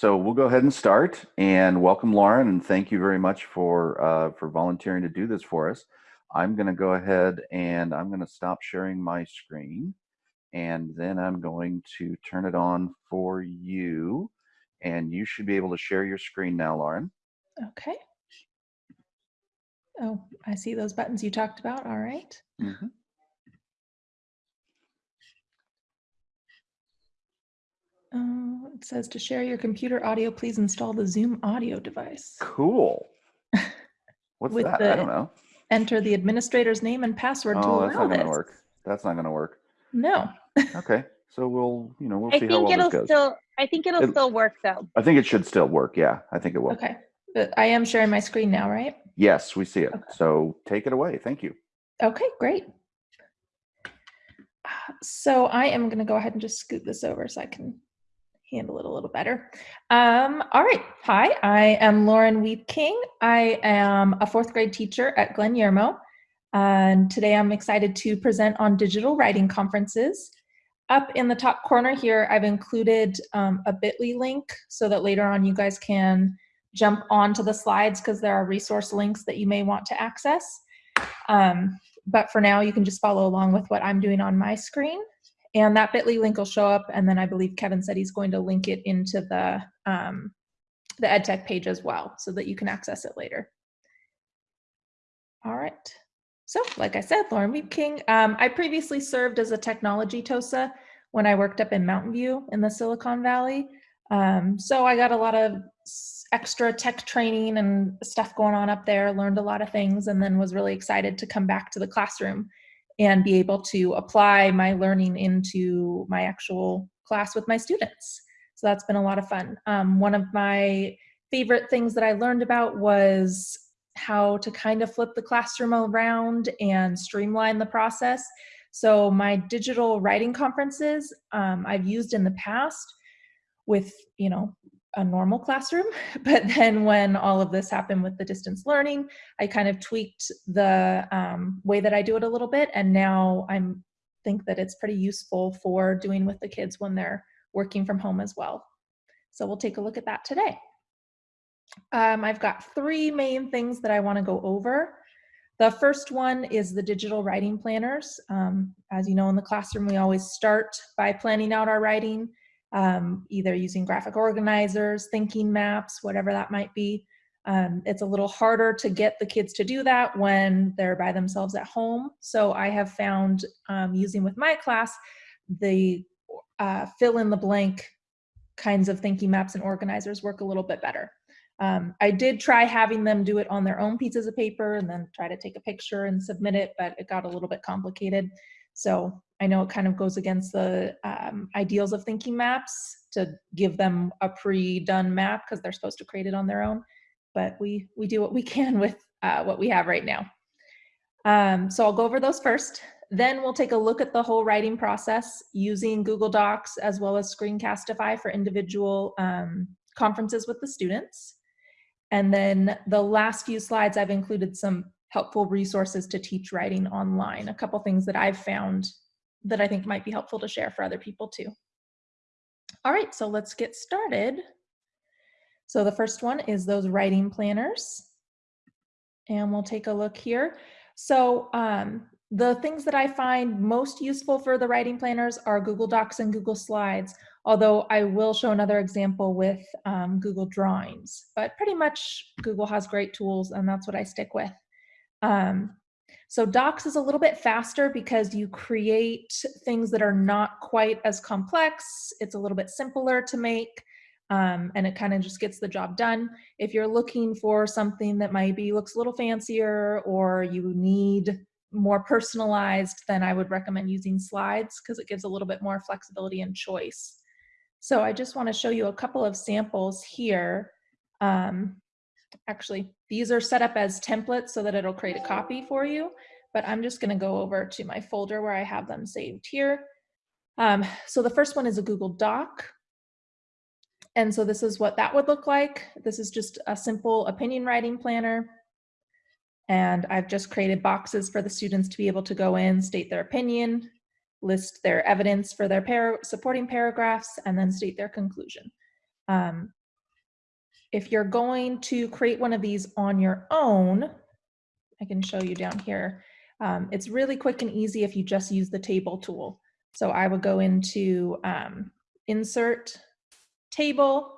So we'll go ahead and start and welcome Lauren and thank you very much for uh, for volunteering to do this for us. I'm going to go ahead and I'm going to stop sharing my screen and then I'm going to turn it on for you and you should be able to share your screen now, Lauren. Okay. Oh, I see those buttons you talked about. All right. Mm -hmm. Uh, it says to share your computer audio, please install the Zoom audio device. Cool. What's With that? the- I don't know. Enter the administrator's name and password to Oh, that's not going to work. That's not going to work. No. Okay. So we'll, you know, we'll I see how think well it'll this goes. still. I think it'll It- still work though. I think it should still work. Yeah, I think it will. Okay. But I am sharing my screen now, right? Yes, we see it. Okay. So take it away. Thank you. Okay, great. Uh, So I am going to go ahead and just scoot this over so I can handle it a little better. Um, all right. Hi, I am Lauren Weed King. I am a fourth grade teacher at Glen Yermo. And today I'm excited to present on digital writing conferences. Up in the top corner here, I've included um, a bit.ly link so that later on you guys can jump onto the slides because there are resource links that you may want to access. Um, but for now, you can just follow along with what I'm doing on my screen. And that bit.ly link will show up. And then I believe Kevin said he's going to link it into the, um, the EdTech page as well so that you can access it later. All right. So like I said, Lauren Weeb King. Um, I previously served as a technology TOSA when I worked up in Mountain View in the Silicon Valley. Um, so I got a lot of extra tech training and stuff going on up there, learned a lot of things, and then was really excited to come back to the classroom and be able to apply my learning into my actual class with my students. So that's been a lot of fun. Um, one of my favorite things that I learned about was how to kind of flip the classroom around and streamline the process. So my digital writing conferences um, I've used in the past with, you know, a normal classroom. But then when all of this happened with the distance learning, I kind of tweaked the um, way that I do it a little bit. And now I'm think that it's pretty useful for doing with the kids when they're working from home as well. So we'll take a look at that today. Um, I've got three main things that I want to go over. The first one is the digital writing planners. Um, as you know, in the classroom, we always start by planning out our writing, um, either using graphic organizers, thinking maps, whatever that might be. Um, it's a little harder to get the kids to do that when they're by themselves at home. So I have found um, using with my class, the uh, fill in the blank kinds of thinking maps and organizers work a little bit better. Um, I did try having them do it on their own pieces of paper and then try to take a picture and submit it, but it got a little bit complicated. So I know it kind of goes against the um, ideals of thinking maps to give them a pre-done map because they're supposed to create it on their own. But we we do what we can with uh, what we have right now. Um, so I'll go over those first. Then we'll take a look at the whole writing process using Google Docs as well as Screencastify for individual um, conferences with the students. And then the last few slides, I've included some helpful resources to teach writing online, a couple things that I've found that I think might be helpful to share for other people too. All right, so let's get started. So the first one is those writing planners. And we'll take a look here. So um, the things that I find most useful for the writing planners are Google Docs and Google Slides, although I will show another example with um, Google Drawings. But pretty much Google has great tools and that's what I stick with. Um, so Docs is a little bit faster because you create things that are not quite as complex. It's a little bit simpler to make um, and it kind of just gets the job done. If you're looking for something that maybe looks a little fancier or you need more personalized, then I would recommend using slides because it gives a little bit more flexibility and choice. So I just want to show you a couple of samples here. Um, actually, these are set up as templates so that it'll create a copy for you, but I'm just going to go over to my folder where I have them saved here. Um, so the first one is a Google Doc. And so this is what that would look like. This is just a simple opinion writing planner. And I've just created boxes for the students to be able to go in, state their opinion, list their evidence for their par supporting paragraphs, and then state their conclusion. Um, if you're going to create one of these on your own, I can show you down here. Um, it's really quick and easy if you just use the table tool. So I would go into um, insert table,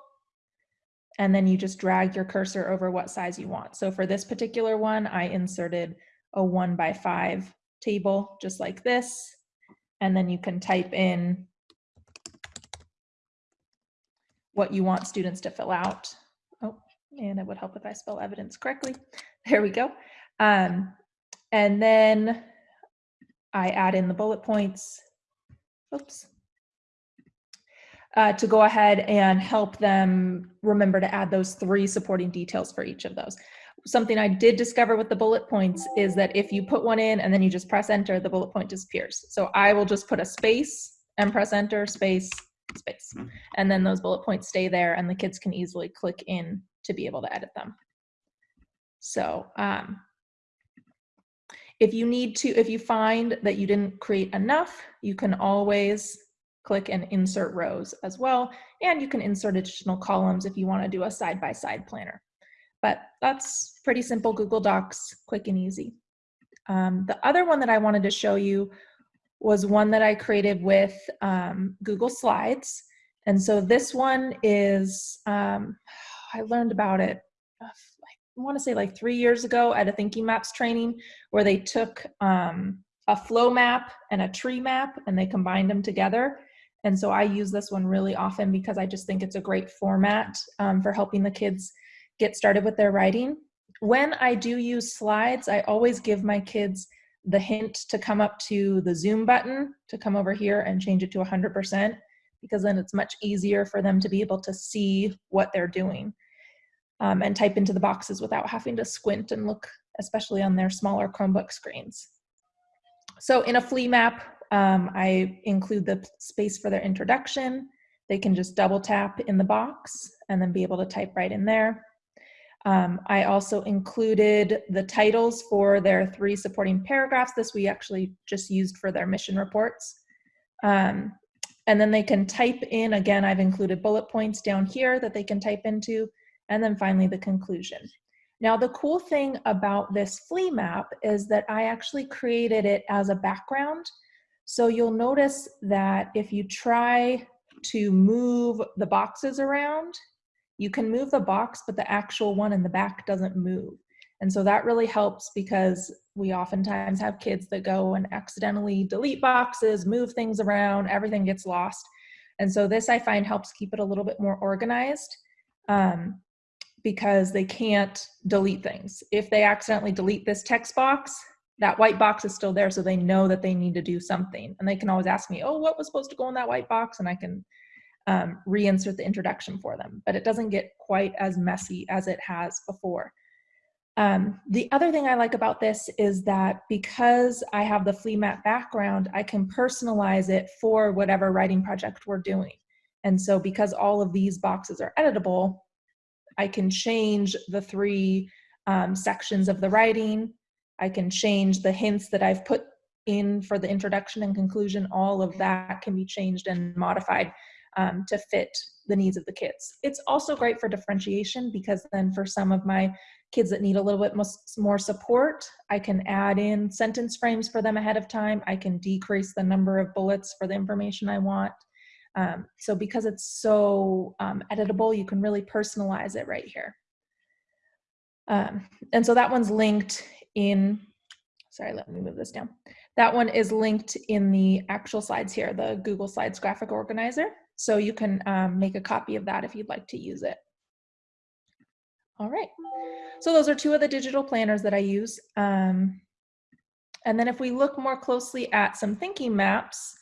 and then you just drag your cursor over what size you want. So for this particular one, I inserted a one by five table, just like this. And then you can type in what you want students to fill out. And it would help if I spell evidence correctly. There we go. Um, and then I add in the bullet points. Oops. Uh, to go ahead and help them remember to add those three supporting details for each of those. Something I did discover with the bullet points is that if you put one in and then you just press enter, the bullet point disappears. So I will just put a space and press enter, space, space. And then those bullet points stay there and the kids can easily click in to be able to edit them. So um, if you need to, if you find that you didn't create enough, you can always click and insert rows as well. And you can insert additional columns if you wanna do a side-by-side -side planner. But that's pretty simple Google Docs, quick and easy. Um, the other one that I wanted to show you was one that I created with um, Google Slides. And so this one is, um, I learned about it, uh, I want to say like three years ago at a Thinking Maps training where they took um, a flow map and a tree map and they combined them together. And so I use this one really often because I just think it's a great format um, for helping the kids get started with their writing. When I do use slides, I always give my kids the hint to come up to the zoom button to come over here and change it to 100% because then it's much easier for them to be able to see what they're doing um, and type into the boxes without having to squint and look, especially on their smaller Chromebook screens. So in a flee map, um, I include the space for their introduction. They can just double tap in the box and then be able to type right in there. Um, I also included the titles for their three supporting paragraphs. This we actually just used for their mission reports. Um, and then they can type in, again, I've included bullet points down here that they can type into, and then finally the conclusion. Now the cool thing about this flee map is that I actually created it as a background so you'll notice that if you try to move the boxes around, you can move the box, but the actual one in the back doesn't move. And so that really helps because we oftentimes have kids that go and accidentally delete boxes, move things around, everything gets lost. And so this I find helps keep it a little bit more organized um, because they can't delete things. If they accidentally delete this text box, that white box is still there so they know that they need to do something. And they can always ask me oh what was supposed to go in that white box? And i can um, reinsert the introduction for them. But it doesn't get quite as messy as it has before. Um, the other thing i like about this is that because i have the flee map background i can personalize it for whatever writing project we're doing. And so because all of these boxes are editable i can change the three um, sections of the writing I can change the hints that I've put in for the introduction and conclusion. All of that can be changed and modified um, to fit the needs of the kids. It's also great for differentiation because then for some of my kids that need a little bit more support, I can add in sentence frames for them ahead of time. I can decrease the number of bullets for the information I want. Um, so because it's so um, editable, you can really personalize it right here. Um, and so that one's linked in, sorry, let me move this down. That one is linked in the actual slides here, the Google Slides graphic organizer. So you can um, make a copy of that if you'd like to use it. All right, so those are two of the digital planners that I use. Um, and then if we look more closely at some thinking maps,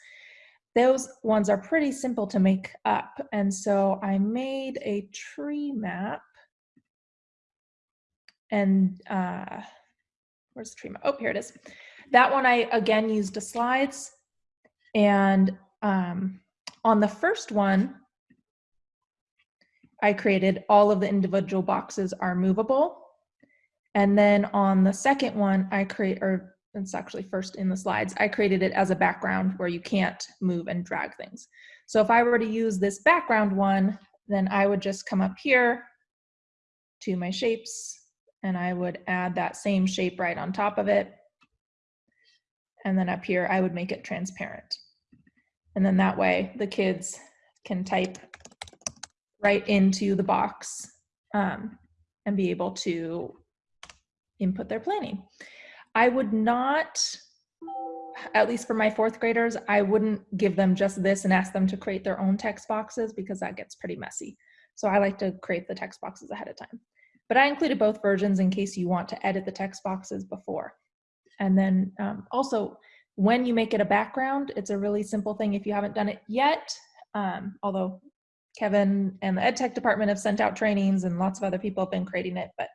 those ones are pretty simple to make up. And so I made a tree map and uh, where's the tree map? Oh, here it is. That one I again used the slides and um, on the first one, I created all of the individual boxes are movable. And then on the second one, I create, or it's actually first in the slides, I created it as a background where you can't move and drag things. So if I were to use this background one, then I would just come up here to my shapes and I would add that same shape right on top of it. And then up here, I would make it transparent. And then that way the kids can type right into the box um, and be able to input their planning. I would not, at least for my fourth graders, I wouldn't give them just this and ask them to create their own text boxes because that gets pretty messy. So I like to create the text boxes ahead of time. But I included both versions in case you want to edit the text boxes before. And then um, also, when you make it a background, it's a really simple thing if you haven't done it yet, um, although Kevin and the ed tech department have sent out trainings and lots of other people have been creating it, but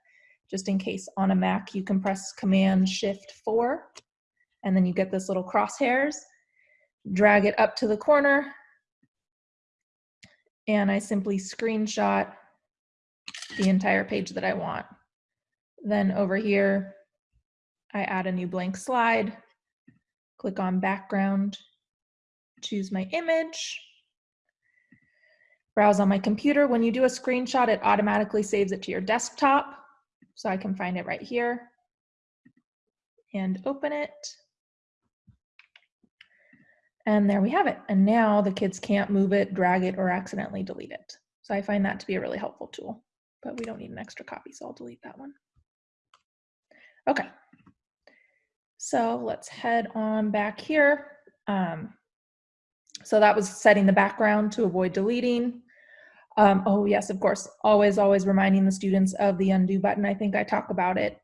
just in case on a Mac, you can press Command Shift 4, and then you get this little crosshairs, drag it up to the corner, and I simply screenshot the entire page that I want. Then over here, I add a new blank slide, click on background, choose my image, browse on my computer. When you do a screenshot, it automatically saves it to your desktop. So I can find it right here and open it. And there we have it. And now the kids can't move it, drag it, or accidentally delete it. So I find that to be a really helpful tool, but we don't need an extra copy, so I'll delete that one. Okay. So let's head on back here. Um, so that was setting the background to avoid deleting. Um, oh yes, of course, always, always reminding the students of the undo button. I think I talk about it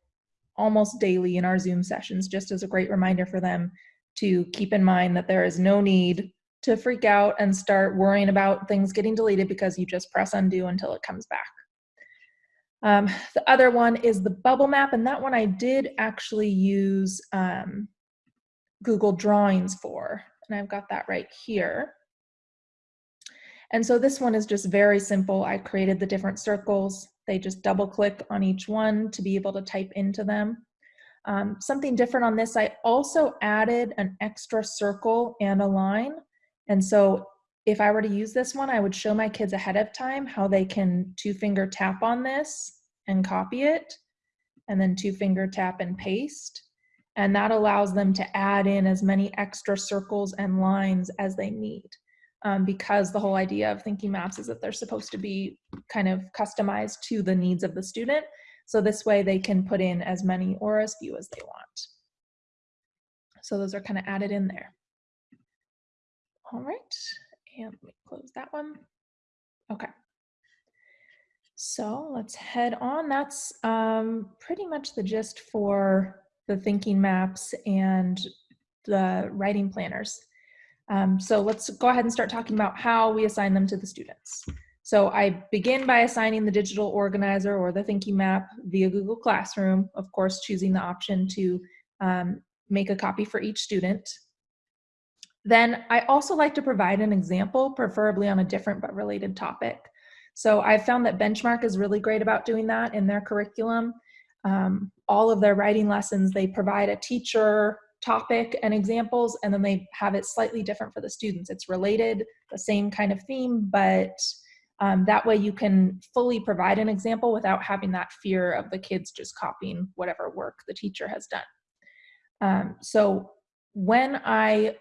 almost daily in our Zoom sessions, just as a great reminder for them to keep in mind that there is no need to freak out and start worrying about things getting deleted because you just press undo until it comes back. Um, the other one is the bubble map, and that one I did actually use um, Google Drawings for, and I've got that right here. And so this one is just very simple. I created the different circles. They just double click on each one to be able to type into them. Um, something different on this, I also added an extra circle and a line. And so if I were to use this one, I would show my kids ahead of time how they can two finger tap on this and copy it, and then two finger tap and paste. And that allows them to add in as many extra circles and lines as they need um, because the whole idea of thinking maps is that they're supposed to be kind of customized to the needs of the student. So this way they can put in as many or as few as they want. So those are kind of added in there. All right, and let me close that one. Okay. So let's head on. That's um, pretty much the gist for the thinking maps and the writing planners. Um, so let's go ahead and start talking about how we assign them to the students. So I begin by assigning the digital organizer or the thinking map via Google Classroom, of course, choosing the option to um, make a copy for each student. Then I also like to provide an example, preferably on a different but related topic. So I've found that Benchmark is really great about doing that in their curriculum. Um, all of their writing lessons, they provide a teacher topic and examples, and then they have it slightly different for the students. It's related, the same kind of theme, but um, that way you can fully provide an example without having that fear of the kids just copying whatever work the teacher has done. Um, so when I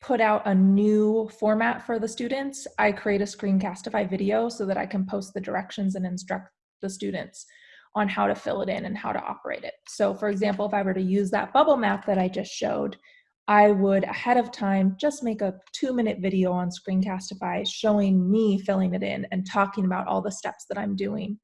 put out a new format for the students, I create a Screencastify video so that I can post the directions and instruct the students on how to fill it in and how to operate it. So for example, if I were to use that bubble map that I just showed, I would ahead of time just make a two minute video on Screencastify showing me filling it in and talking about all the steps that I'm doing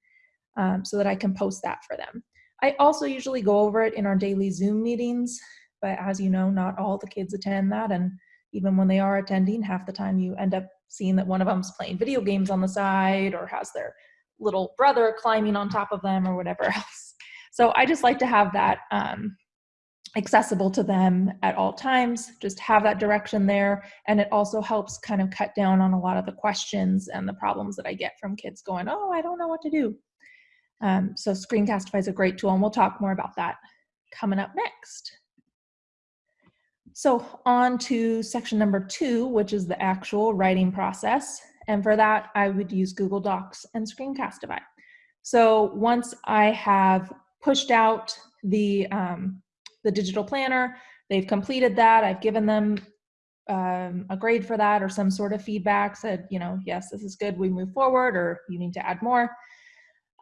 um, so that I can post that for them. I also usually go over it in our daily Zoom meetings, but as you know, not all the kids attend that. And even when they are attending, half the time you end up seeing that one of them's playing video games on the side or has their little brother climbing on top of them or whatever else. So I just like to have that um, accessible to them at all times, just have that direction there. And it also helps kind of cut down on a lot of the questions and the problems that I get from kids going, oh, I don't know what to do. Um, so Screencastify is a great tool and we'll talk more about that coming up next. So on to section number two, which is the actual writing process. And for that, I would use Google Docs and Screencastify. So once I have pushed out the, um, the digital planner, they've completed that, I've given them um, a grade for that or some sort of feedback, said, you know, yes, this is good, we move forward, or you need to add more.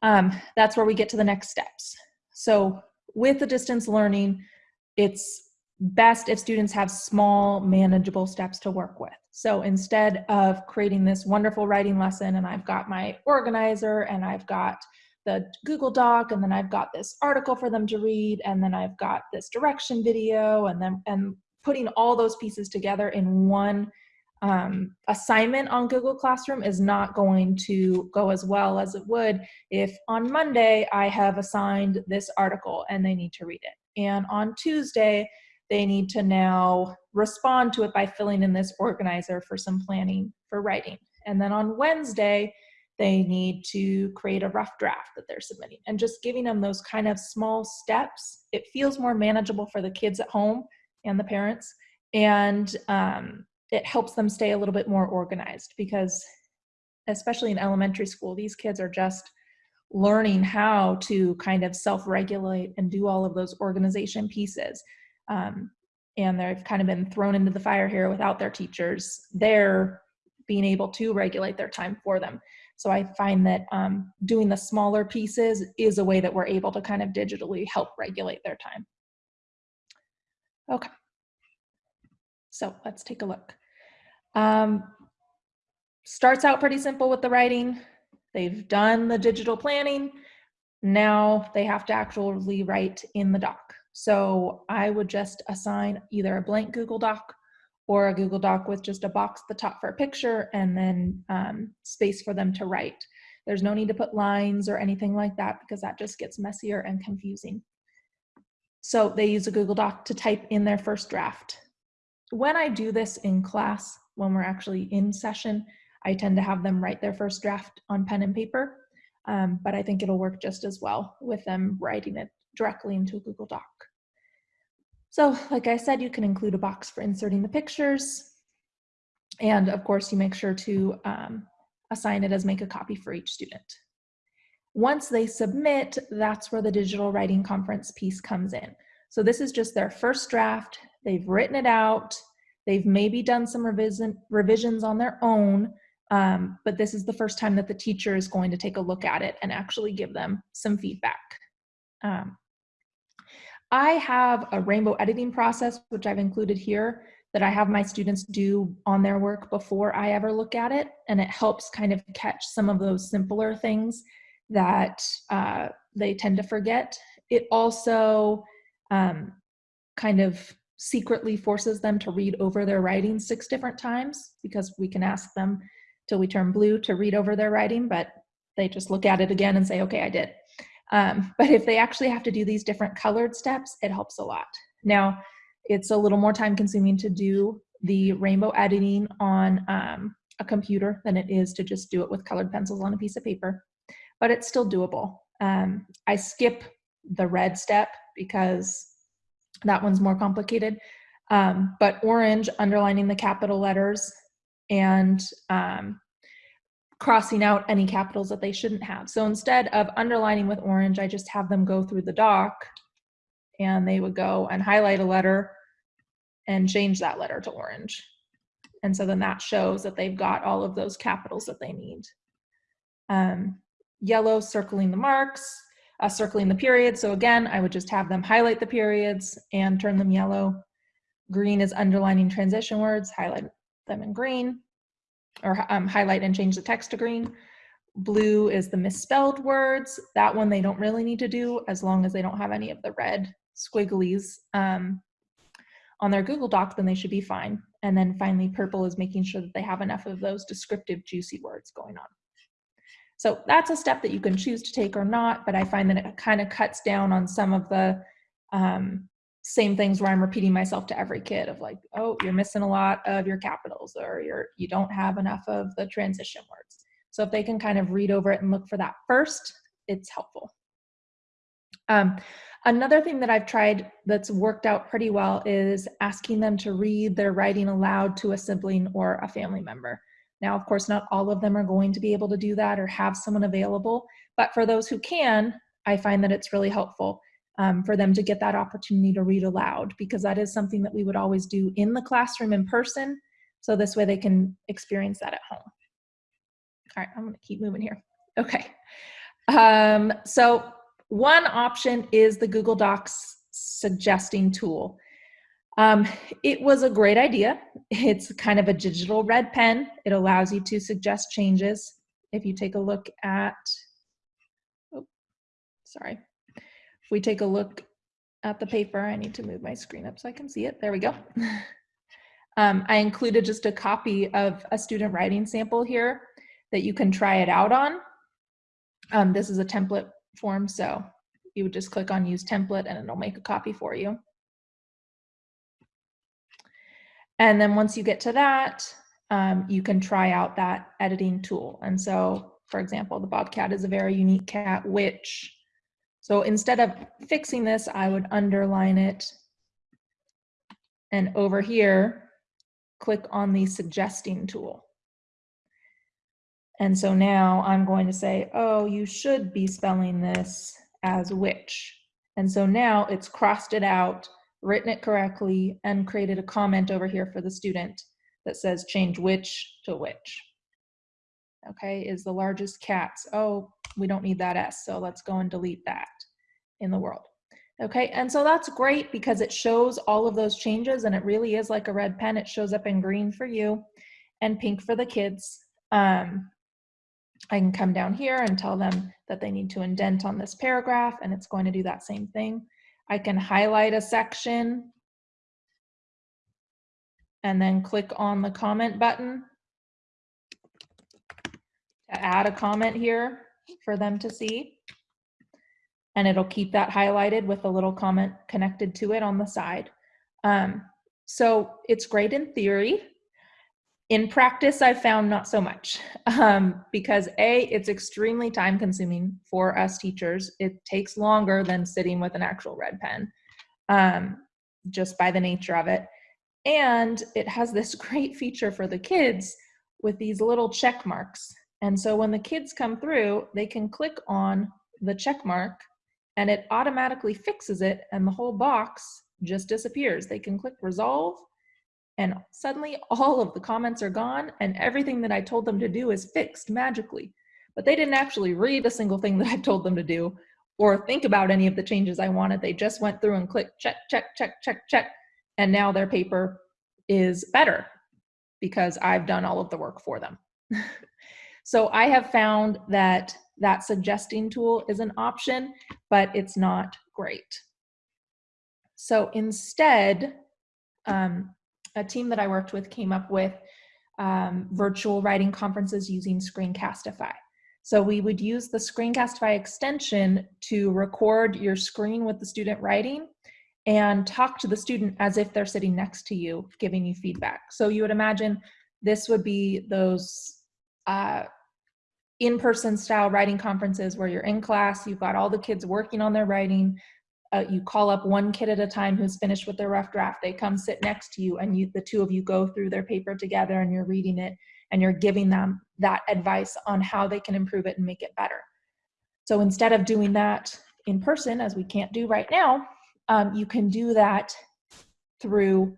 Um, that's where we get to the next steps. So with the distance learning, it's best if students have small manageable steps to work with. So instead of creating this wonderful writing lesson and I've got my organizer and I've got the Google Doc and then I've got this article for them to read and then I've got this direction video and then and putting all those pieces together in one um, assignment on Google Classroom is not going to go as well as it would if on Monday I have assigned this article and they need to read it. And on Tuesday, they need to now respond to it by filling in this organizer for some planning for writing. And then on Wednesday, they need to create a rough draft that they're submitting and just giving them those kind of small steps. It feels more manageable for the kids at home and the parents. And um, it helps them stay a little bit more organized because especially in elementary school, these kids are just learning how to kind of self-regulate and do all of those organization pieces. Um, and they've kind of been thrown into the fire here without their teachers. They're being able to regulate their time for them. So I find that um, doing the smaller pieces is a way that we're able to kind of digitally help regulate their time. Okay. So let's take a look. Um, starts out pretty simple with the writing. They've done the digital planning. Now they have to actually write in the doc. So I would just assign either a blank Google Doc or a Google Doc with just a box at the top for a picture and then um, space for them to write. There's no need to put lines or anything like that because that just gets messier and confusing. So they use a Google Doc to type in their first draft. When I do this in class, when we're actually in session, I tend to have them write their first draft on pen and paper, um, but I think it'll work just as well with them writing it directly into a Google Doc. So like I said, you can include a box for inserting the pictures. And of course, you make sure to um, assign it as make a copy for each student. Once they submit, that's where the digital writing conference piece comes in. So this is just their first draft. They've written it out. They've maybe done some revision, revisions on their own, um, but this is the first time that the teacher is going to take a look at it and actually give them some feedback. Um, I have a rainbow editing process, which I've included here, that I have my students do on their work before I ever look at it. And it helps kind of catch some of those simpler things that uh, they tend to forget. It also um, kind of secretly forces them to read over their writing six different times because we can ask them till we turn blue to read over their writing, but they just look at it again and say, okay, I did. Um, but if they actually have to do these different colored steps, it helps a lot. Now, it's a little more time consuming to do the rainbow editing on um, a computer than it is to just do it with colored pencils on a piece of paper, but it's still doable. Um, I skip the red step because that one's more complicated. Um, but orange, underlining the capital letters and um, crossing out any capitals that they shouldn't have. So instead of underlining with orange, I just have them go through the doc and they would go and highlight a letter and change that letter to orange. And so then that shows that they've got all of those capitals that they need. Um, yellow circling the marks, uh, circling the periods. So again, I would just have them highlight the periods and turn them yellow. Green is underlining transition words, highlight them in green, or um, highlight and change the text to green. Blue is the misspelled words. That one they don't really need to do as long as they don't have any of the red squigglies um, on their Google Doc, then they should be fine. And then finally, purple is making sure that they have enough of those descriptive juicy words going on. So that's a step that you can choose to take or not, but I find that it kind of cuts down on some of the um, same things where I'm repeating myself to every kid of like, oh, you're missing a lot of your capitals or you're, you don't have enough of the transition words. So if they can kind of read over it and look for that first, it's helpful. Um, another thing that I've tried that's worked out pretty well is asking them to read their writing aloud to a sibling or a family member. Now, of course, not all of them are going to be able to do that or have someone available, but for those who can, I find that it's really helpful um, for them to get that opportunity to read aloud because that is something that we would always do in the classroom in person. So this way they can experience that at home. All right, I'm gonna keep moving here. Okay. Um, so one option is the Google Docs suggesting tool. Um, it was a great idea. It's kind of a digital red pen. It allows you to suggest changes. If you take a look at, oh, sorry. If we take a look at the paper, I need to move my screen up so I can see it. There we go. um, I included just a copy of a student writing sample here that you can try it out on. Um, this is a template form, so you would just click on use template and it'll make a copy for you. And then once you get to that, um, you can try out that editing tool. And so, for example, the Bobcat is a very unique cat, which, so instead of fixing this, I would underline it. And over here, click on the suggesting tool. And so now I'm going to say, oh, you should be spelling this as which. And so now it's crossed it out, written it correctly, and created a comment over here for the student that says change which to which. Okay, is the largest cats. Oh, we don't need that S, so let's go and delete that in the world. Okay, and so that's great because it shows all of those changes and it really is like a red pen. It shows up in green for you and pink for the kids. Um, I can come down here and tell them that they need to indent on this paragraph and it's going to do that same thing. I can highlight a section and then click on the comment button to add a comment here for them to see. And it'll keep that highlighted with a little comment connected to it on the side. Um, so it's great in theory in practice, I've found not so much um, because A, it's extremely time consuming for us teachers. It takes longer than sitting with an actual red pen um, just by the nature of it. And it has this great feature for the kids with these little check marks. And so when the kids come through, they can click on the check mark and it automatically fixes it and the whole box just disappears. They can click resolve and suddenly all of the comments are gone and everything that I told them to do is fixed magically. But they didn't actually read a single thing that I told them to do or think about any of the changes I wanted. They just went through and clicked check, check, check, check, check. And now their paper is better because I've done all of the work for them. so I have found that that suggesting tool is an option, but it's not great. So instead, um, a team that I worked with came up with um, virtual writing conferences using Screencastify. So we would use the Screencastify extension to record your screen with the student writing and talk to the student as if they're sitting next to you, giving you feedback. So you would imagine this would be those uh, in-person style writing conferences where you're in class, you've got all the kids working on their writing, uh, you call up one kid at a time who's finished with their rough draft. They come sit next to you and you, the two of you go through their paper together and you're reading it and you're giving them that advice on how they can improve it and make it better. So instead of doing that in person, as we can't do right now, um, you can do that through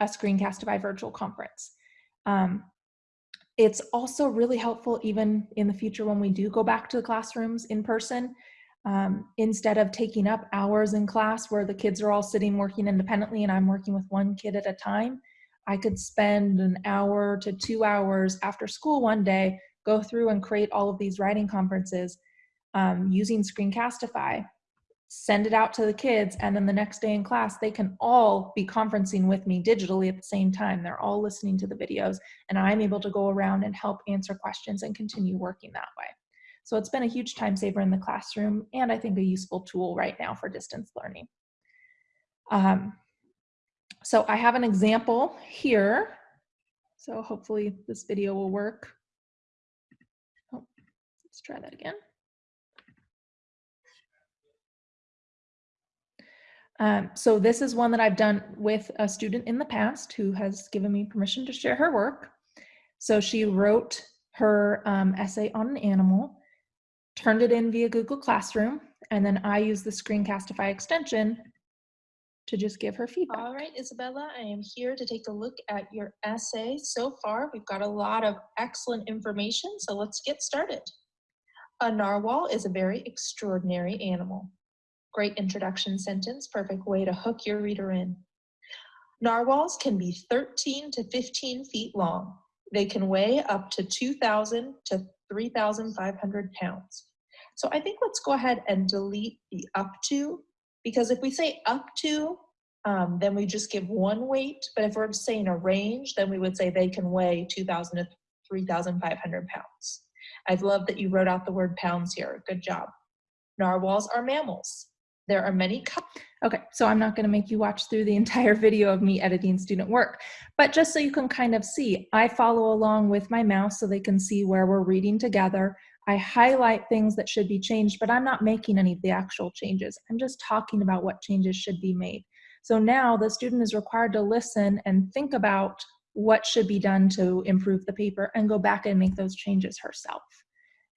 a screencast Screencastify virtual conference. Um, it's also really helpful even in the future when we do go back to the classrooms in person um, instead of taking up hours in class where the kids are all sitting working independently and I'm working with one kid at a time, I could spend an hour to two hours after school one day, go through and create all of these writing conferences um, using Screencastify, send it out to the kids, and then the next day in class, they can all be conferencing with me digitally at the same time. They're all listening to the videos, and I'm able to go around and help answer questions and continue working that way. So it's been a huge time saver in the classroom and I think a useful tool right now for distance learning. Um, so I have an example here. So hopefully this video will work. Oh, let's try that again. Um, so this is one that I've done with a student in the past who has given me permission to share her work. So she wrote her um, essay on an animal, turned it in via Google Classroom, and then I used the Screencastify extension to just give her feedback. All right, Isabella, I am here to take a look at your essay. So far, we've got a lot of excellent information, so let's get started. A narwhal is a very extraordinary animal. Great introduction sentence, perfect way to hook your reader in. Narwhals can be 13 to 15 feet long. They can weigh up to 2,000 to 3,500 pounds. So I think let's go ahead and delete the up to, because if we say up to, um, then we just give one weight. But if we're saying a range, then we would say they can weigh 2,000 to 3,500 pounds. I'd love that you wrote out the word pounds here. Good job. Narwhals are mammals. There are many Okay, so I'm not going to make you watch through the entire video of me editing student work, but just so you can kind of see, I follow along with my mouse so they can see where we're reading together. I highlight things that should be changed, but I'm not making any of the actual changes. I'm just talking about what changes should be made. So now the student is required to listen and think about what should be done to improve the paper and go back and make those changes herself.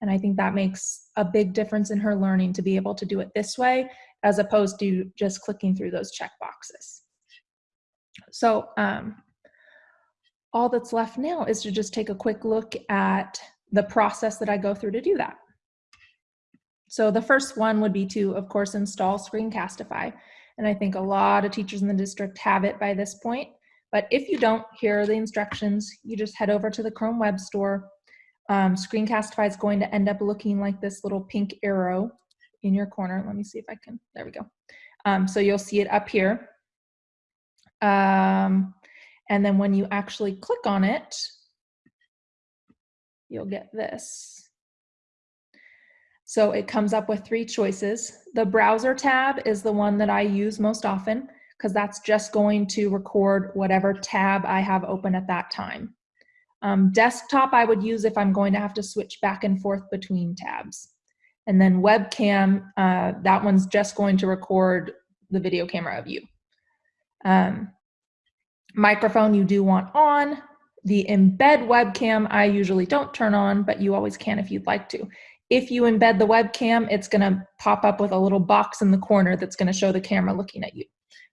And I think that makes a big difference in her learning to be able to do it this way as opposed to just clicking through those check boxes. So um, all that's left now is to just take a quick look at the process that I go through to do that. So the first one would be to, of course, install Screencastify. And I think a lot of teachers in the district have it by this point. But if you don't, here are the instructions. You just head over to the Chrome Web Store. Um, Screencastify is going to end up looking like this little pink arrow in your corner. Let me see if I can, there we go. Um, so you'll see it up here. Um, and then when you actually click on it, you'll get this. So it comes up with three choices. The browser tab is the one that I use most often because that's just going to record whatever tab I have open at that time. Um, desktop I would use if I'm going to have to switch back and forth between tabs. And then webcam, uh, that one's just going to record the video camera of you. Um, microphone you do want on. The embed webcam I usually don't turn on, but you always can if you'd like to. If you embed the webcam, it's gonna pop up with a little box in the corner that's gonna show the camera looking at you.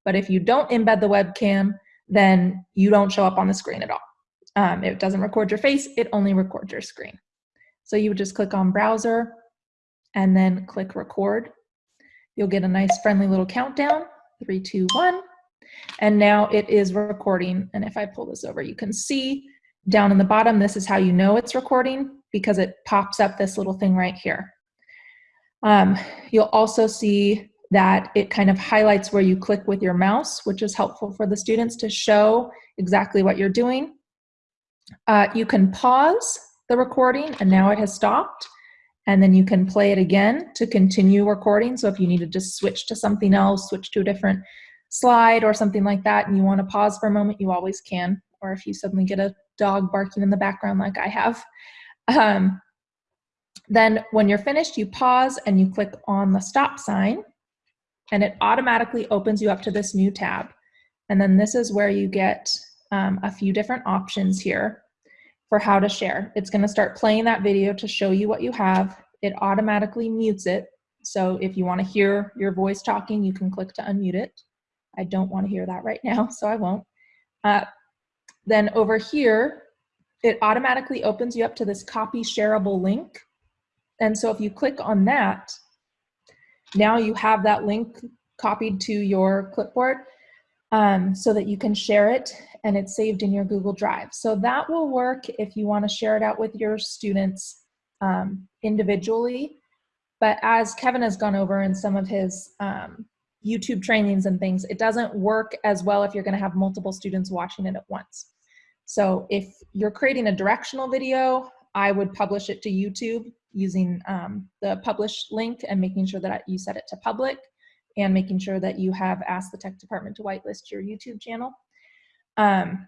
But if you don't embed the webcam, then you don't show up on the screen at all. Um, it doesn't record your face, it only records your screen. So you would just click on browser, and then click record. You'll get a nice friendly little countdown, three, two, one. And now it is recording. And if I pull this over, you can see down in the bottom, this is how you know it's recording because it pops up this little thing right here. Um, you'll also see that it kind of highlights where you click with your mouse, which is helpful for the students to show exactly what you're doing. Uh, you can pause the recording and now it has stopped and then you can play it again to continue recording. So if you need to just switch to something else, switch to a different slide or something like that, and you want to pause for a moment, you always can. Or if you suddenly get a dog barking in the background like I have. Um, then when you're finished, you pause and you click on the stop sign and it automatically opens you up to this new tab. And then this is where you get um, a few different options here for how to share. It's gonna start playing that video to show you what you have. It automatically mutes it. So if you wanna hear your voice talking, you can click to unmute it. I don't wanna hear that right now, so I won't. Uh, then over here, it automatically opens you up to this copy shareable link. And so if you click on that, now you have that link copied to your clipboard um, so that you can share it and it's saved in your Google Drive. So that will work if you want to share it out with your students um, individually. But as Kevin has gone over in some of his um, YouTube trainings and things, it doesn't work as well if you're going to have multiple students watching it at once. So if you're creating a directional video, I would publish it to YouTube using um, the publish link and making sure that you set it to public and making sure that you have asked the tech department to whitelist your YouTube channel. Um,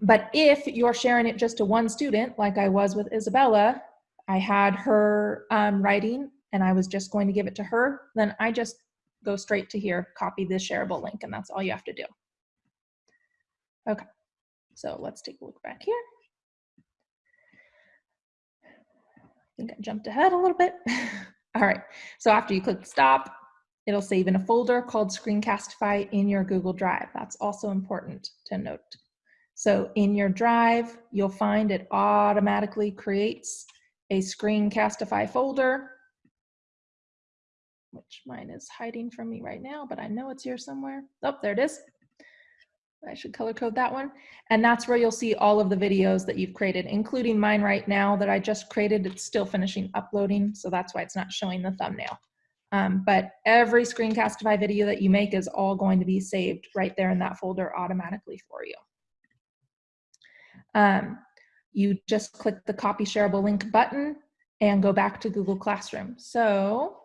but if you're sharing it just to one student, like I was with Isabella, I had her um, writing and I was just going to give it to her, then I just go straight to here, copy the shareable link, and that's all you have to do. Okay, so let's take a look back here. I think I jumped ahead a little bit. All right, so after you click stop, it'll save in a folder called Screencastify in your Google Drive. That's also important to note. So in your drive, you'll find it automatically creates a Screencastify folder, which mine is hiding from me right now, but I know it's here somewhere. Oh, there it is. I should color code that one. And that's where you'll see all of the videos that you've created, including mine right now that I just created. It's still finishing uploading, so that's why it's not showing the thumbnail. Um, but every Screencastify video that you make is all going to be saved right there in that folder automatically for you. Um, you just click the copy shareable link button and go back to Google Classroom. So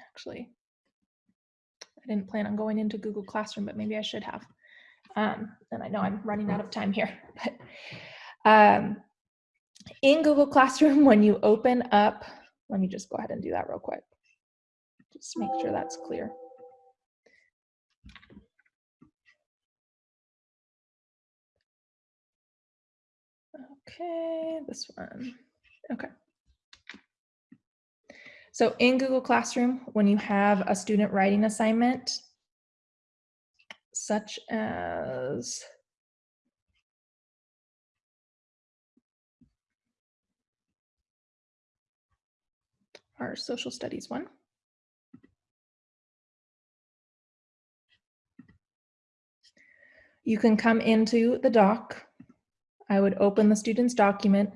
actually, I didn't plan on going into Google Classroom, but maybe I should have. Um, and I know I'm running out of time here, but um, in Google Classroom, when you open up, let me just go ahead and do that real quick. Just make sure that's clear. Okay, this one. Okay. So in Google Classroom, when you have a student writing assignment, such as our social studies one. You can come into the doc. I would open the student's document.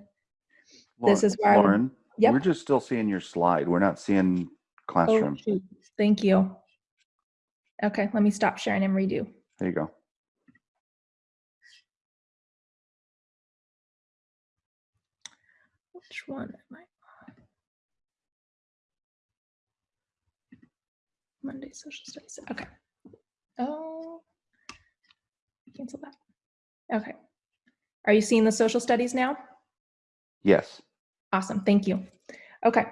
This is where would- Lauren, Yep. we're just still seeing your slide. We're not seeing Oh, classroom. shoot. Thank you. Okay, let me stop sharing and redo. There you go. Which one am I Monday social studies. Okay. Oh, cancel that. Okay. Are you seeing the social studies now? Yes. Awesome, thank you. Okay,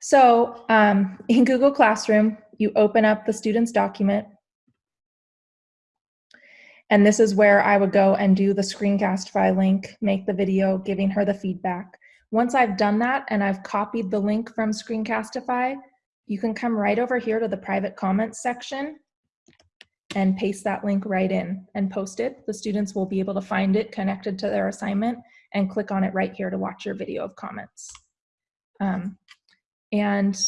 so um, in Google Classroom, you open up the student's document. And this is where I would go and do the Screencastify link, make the video, giving her the feedback. Once I've done that and I've copied the link from Screencastify, you can come right over here to the private comments section and paste that link right in and post it. The students will be able to find it connected to their assignment and click on it right here to watch your video of comments. Um, and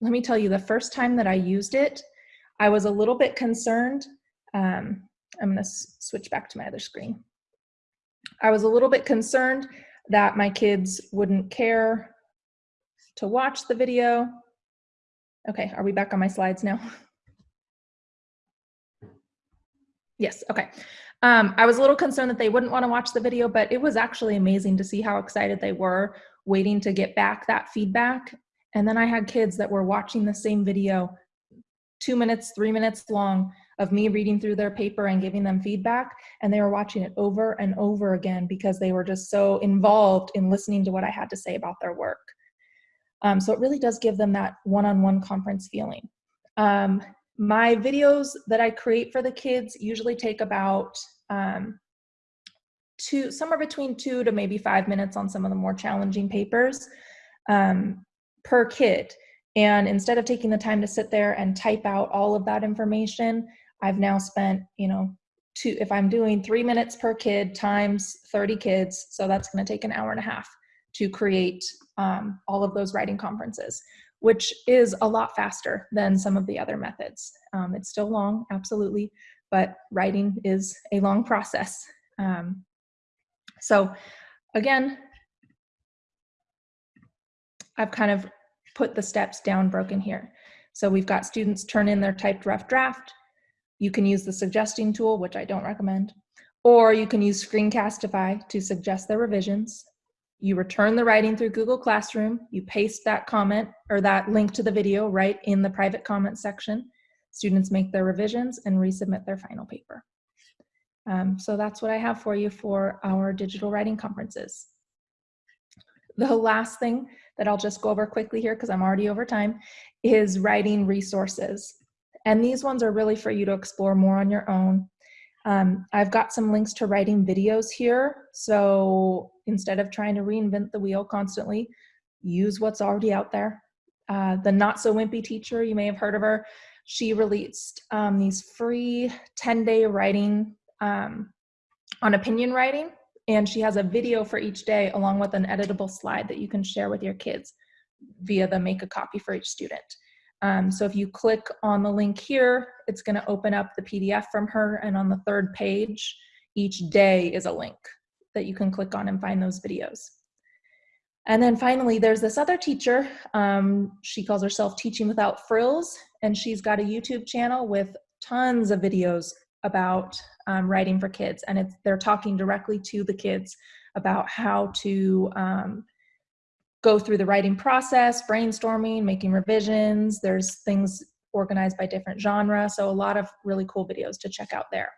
let me tell you, the first time that I used it, I was a little bit concerned. Um, I'm gonna switch back to my other screen. I was a little bit concerned that my kids wouldn't care to watch the video. Okay, are we back on my slides now? Yes, okay. Um, I was a little concerned that they wouldn't want to watch the video, but it was actually amazing to see how excited they were waiting to get back that feedback. And then I had kids that were watching the same video, two minutes, three minutes long, of me reading through their paper and giving them feedback. And they were watching it over and over again because they were just so involved in listening to what I had to say about their work. Um, so it really does give them that one-on-one -on -one conference feeling. Um, my videos that I create for the kids usually take about um, two, somewhere between two to maybe five minutes on some of the more challenging papers um, per kid. And instead of taking the time to sit there and type out all of that information, I've now spent, you know, two, if I'm doing three minutes per kid times 30 kids, so that's gonna take an hour and a half to create um, all of those writing conferences which is a lot faster than some of the other methods. Um, it's still long, absolutely, but writing is a long process. Um, so again, I've kind of put the steps down broken here. So we've got students turn in their typed rough draft. You can use the suggesting tool, which I don't recommend, or you can use Screencastify to suggest their revisions. You return the writing through Google Classroom, you paste that comment or that link to the video right in the private comment section. Students make their revisions and resubmit their final paper. Um, so that's what I have for you for our digital writing conferences. The last thing that I'll just go over quickly here because I'm already over time is writing resources. And these ones are really for you to explore more on your own. Um, I've got some links to writing videos here. So instead of trying to reinvent the wheel constantly, use what's already out there. Uh, the Not So Wimpy teacher, you may have heard of her. She released um, these free 10 day writing um, on opinion writing, and she has a video for each day along with an editable slide that you can share with your kids via the make a copy for each student. Um, so if you click on the link here, it's going to open up the PDF from her, and on the third page, each day is a link that you can click on and find those videos. And then finally, there's this other teacher. Um, she calls herself Teaching Without Frills, and she's got a YouTube channel with tons of videos about um, writing for kids. And it's, they're talking directly to the kids about how to um, go through the writing process, brainstorming, making revisions. There's things organized by different genre. So a lot of really cool videos to check out there.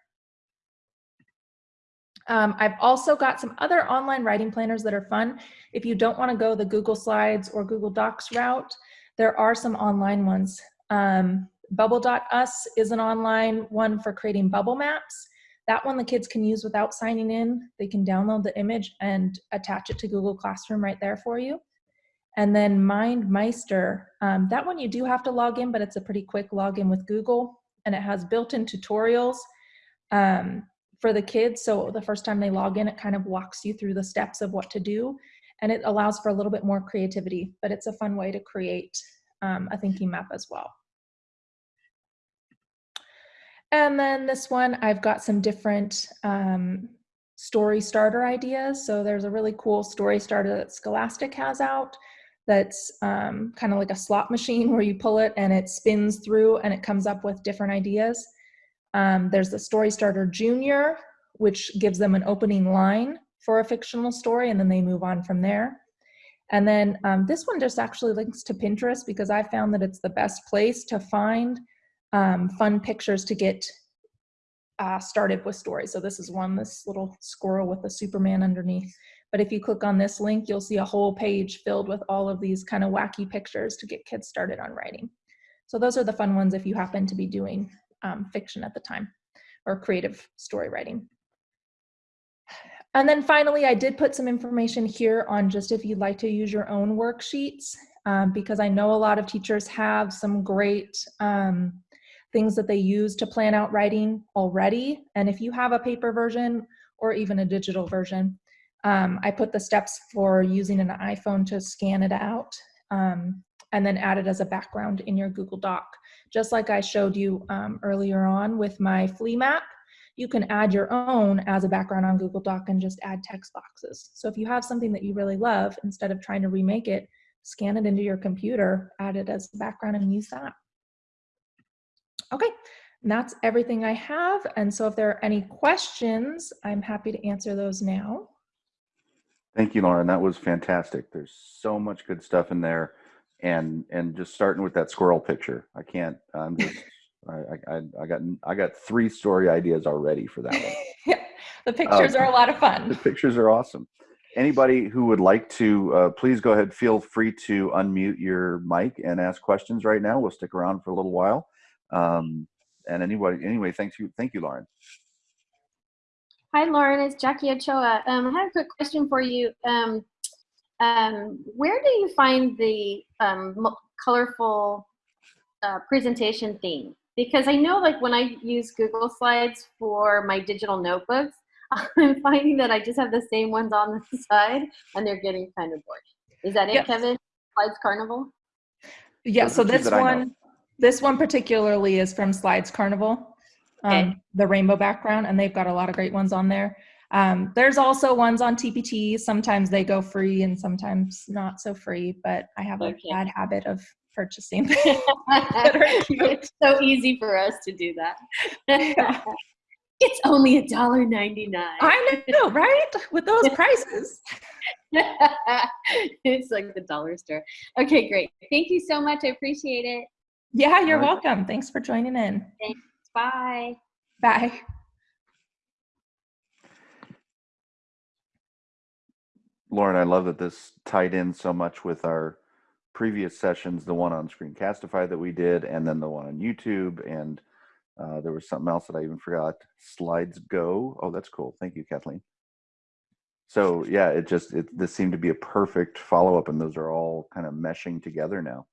Um, I've also got some other online writing planners that are fun. If you don't want to go the Google Slides or Google Docs route, there are some online ones. Um, Bubble.us is an online one for creating bubble maps. That one the kids can use without signing in. They can download the image and attach it to Google Classroom right there for you. And then MindMeister, um, that one you do have to log in, but it's a pretty quick login with Google and it has built-in tutorials. Um, for the kids. So the first time they log in, it kind of walks you through the steps of what to do. And it allows for a little bit more creativity, but it's a fun way to create um, a thinking map as well. And then this one, I've got some different um, story starter ideas. So there's a really cool story starter that Scholastic has out that's um, kind of like a slot machine where you pull it and it spins through and it comes up with different ideas. Um, there's the Story Starter Junior, which gives them an opening line for a fictional story, and then they move on from there. And then um, this one just actually links to Pinterest because I found that it's the best place to find um, fun pictures to get uh, started with stories. So this is one, this little squirrel with a Superman underneath. But if you click on this link, you'll see a whole page filled with all of these kind of wacky pictures to get kids started on writing. So those are the fun ones if you happen to be doing um, fiction at the time or creative story writing. And then finally, I did put some information here on just if you'd like to use your own worksheets, um, because I know a lot of teachers have some great um, things that they use to plan out writing already. And if you have a paper version or even a digital version, um, I put the steps for using an iPhone to scan it out um, and then add it as a background in your Google Doc. Just like I showed you um, earlier on with my flee map, you can add your own as a background on Google Doc and just add text boxes. So if you have something that you really love, instead of trying to remake it, scan it into your computer, add it as a background and use that. Okay, that's everything I have. And so if there are any questions, I'm happy to answer those now. Thank you, Lauren. That was fantastic. There's so much good stuff in there and and just starting with that squirrel picture. I can't i'm just I, I i got i got three story ideas already for that one. Yeah the pictures um, are a lot of fun. the pictures are awesome. Anybody who would like to uh, please go ahead feel free to unmute your mic and ask questions right now. We'll stick around for a little while. Um, and anybody anyway thank you thank you lauren. Hi lauren it's jackie ochoa. Um, i have a quick question for you. Um, um, where do you find the um, colorful uh, presentation theme? Because I know like when I use Google Slides for my digital notebooks, I'm finding that I just have the same ones on the side and they're getting kind of bored. Is that it, yes. Kevin? SlidesCarnival? Yeah, so this one, this one particularly is from SlidesCarnival, um, okay. the rainbow background, and they've got a lot of great ones on there. Um, there's also ones on TPT. Sometimes they go free and sometimes not so free, but I have a okay. bad habit of purchasing It's so easy for us to do that. Yeah. it's only a dollar ninety nine. I know, right? With those prices. it's like the dollar store. Okay, great. Thank you so much. I appreciate it. Yeah, you're welcome. Thanks for joining in. Thanks. Bye. Bye. Lauren, I love that this tied in so much with our previous sessions, the one on Screencastify that we did, and then the one on YouTube. And uh, there was something else that I even forgot. Slidesgo. Oh, that's cool. Thank you, Kathleen. So yeah, it just it this seemed to be a perfect follow up, and those are all kind of meshing together now.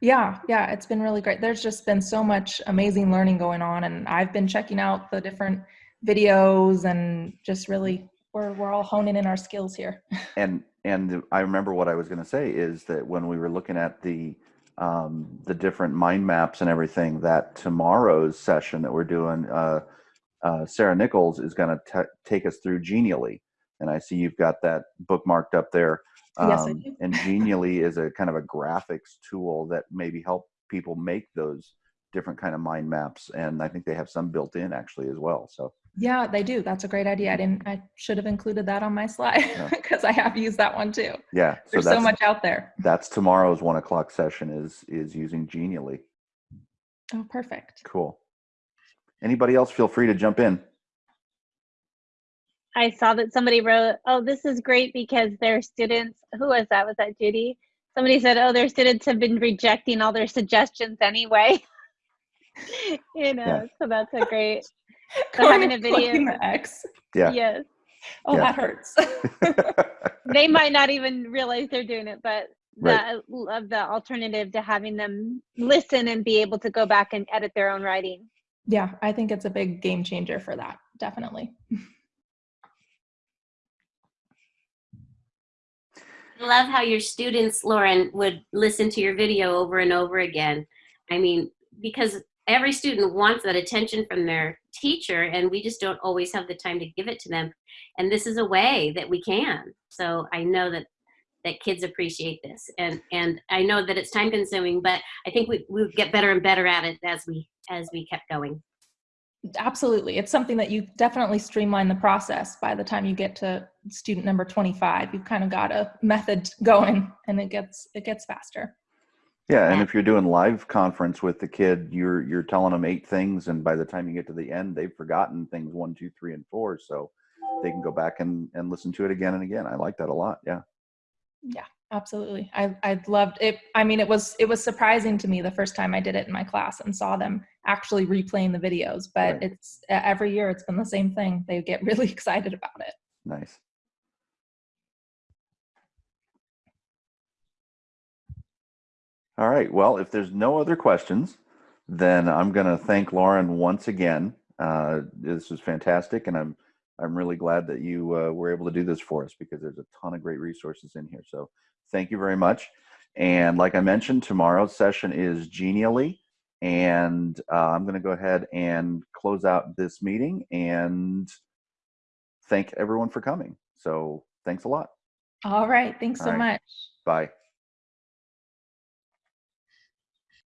Yeah, yeah, it's been really great. There's just been so much amazing learning going on, and I've been checking out the different videos and just really we're we're all honing in our skills here. And and I remember what I was going to say is that when we were looking at the um, the different mind maps and everything, that tomorrow's session that we're doing, uh, uh, Sarah Nichols is going to take us through Genially, and I see you've got that bookmarked up there. Yes, I Um, do. and Genially is a kind of a graphics tool that maybe help people make those different kind of mind maps, and I think they have some built in actually as well. So Yeah, they do. That's a great idea. I didn't. I should have included that on my slide Yeah. because I have used that one too. yeah, so There's so much out there. that's tomorrow's one o'clock session is is using Genially. Oh, perfect. Cool. Anybody else feel free to jump in. I saw that somebody wrote, "Oh, this is great because their students." Who was that? Was that Judy? Somebody said, "Oh, their students have been rejecting all their suggestions anyway." you know, Yeah. so that's a great. So Going having a video, the X. Yeah. yes, Oh, Yeah. that hurts. they might not even realize they're doing it, but Right. that of the alternative to having them listen and be able to go back and edit their own writing. yeah, I think it's a big game changer for that. Definitely. I love how your students, Lauren, would listen to your video over and over again. I mean, because every student wants that attention from their teacher, and we just don't always have the time to give it to them. And this is a way that we can. So I know that that kids appreciate this, and and I know that it's time consuming, but I think we we get better and better at it as we as we kept going. Absolutely. It's something that you definitely streamline the process by the time you get to student number 25. You've kind of got a method going and it gets it gets faster. Yeah, and if you're doing live conference with the kid, you're you're telling them eight things, and by the time you get to the end, they've forgotten things one, two, three, and four. So they can go back and and listen to it again and again. I like that a lot. Yeah. Yeah, absolutely. I I loved it. I mean, it was it was surprising to me the first time I did it in my class and saw them actually replaying the videos, but Right. it's every year it's been the same thing. They get really excited about it. Nice. All right. Well, if there's no other questions, then I'm going to thank Lauren once again. Uh, this was fantastic, and I'm I'm really glad that you uh, were able to do this for us because there's a ton of great resources in here. So thank you very much. And like I mentioned, tomorrow's session is Genially, and uh, I'm going to go ahead and close out this meeting and thank everyone for coming. So thanks a lot. All right. Thanks All so right. much. Bye.